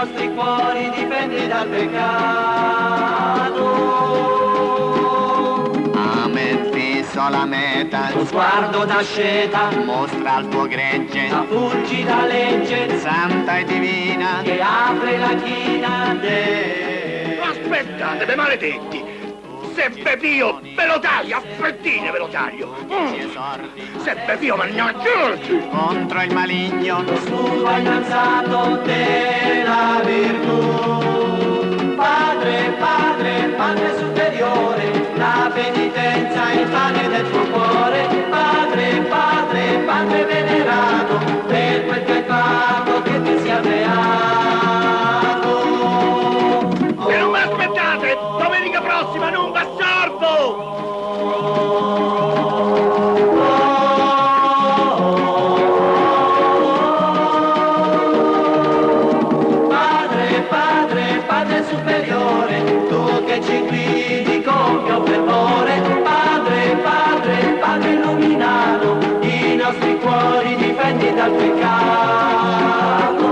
nostri cuori difendi dal peccato. Amen, fisso la meta, Lo sguardo d'asceta, mostra il tuo gregge, la fulgida legge, santa e divina. che apre la china de... Aspettate, be maledetti! Se Pepio ve lo taglio, a fettine ve lo taglio! Mm. Se Pepio mannaggia! Contro il maligno, Lo scudo ha innalzato della pane del tuo cuore. Padre, Padre, Padre venerato, per quel che hai fatto che ti sia beato. Se non mi aspettate, domenica prossima non va sorbo! Padre, Padre, Padre superiore, peccato.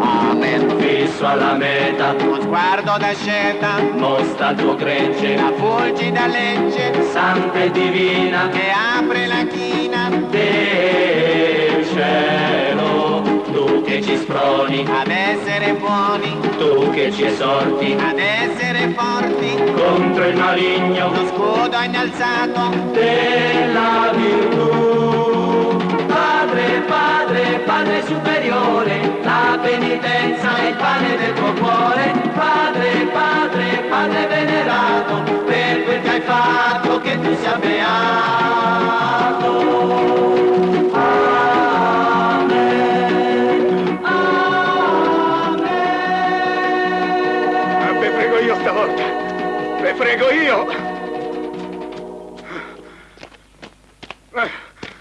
amen. Fisso alla meta, Lo sguardo d'asceta, mostra il tuo gregge, la fulgida legge, santa e divina. Che apre la china. Del cielo, tu che ci sproni, ad essere buoni, tu che ci esorti. Ad essere forti. contro il maligno. Lo scudo innalzato, della Superiore, la penitenza è il pane del tuo cuore. Padre, Padre, Padre venerato, per quel che hai fatto che tu sia beato. Amen. Amen. Ve prego io! Ma,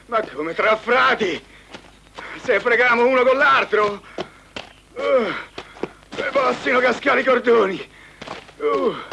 ma come tra frati! Se freghiamo uno con l'altro! Uh, e possino cascare i cordoni! Uh.